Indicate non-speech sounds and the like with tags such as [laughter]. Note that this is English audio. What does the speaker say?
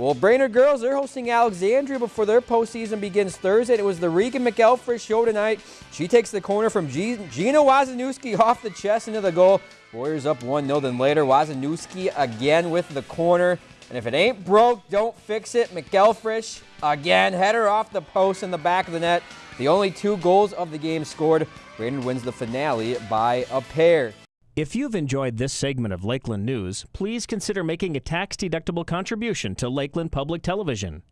Well, Brainerd girls, they're hosting Alexandria before their postseason begins Thursday. It was the Regan McElfresh show tonight. She takes the corner from G- Gina Wazanewski [laughs] off the chest into the goal. Warriors up 1-0. Then later, Wazanewski again with the corner. And if it ain't broke, don't fix it. McElfresh again, header off the post in the back of the net. The only two goals of the game scored. Brainerd wins the finale by a pair. If you've enjoyed this segment of Lakeland News, please consider making a tax-deductible contribution to Lakeland Public Television.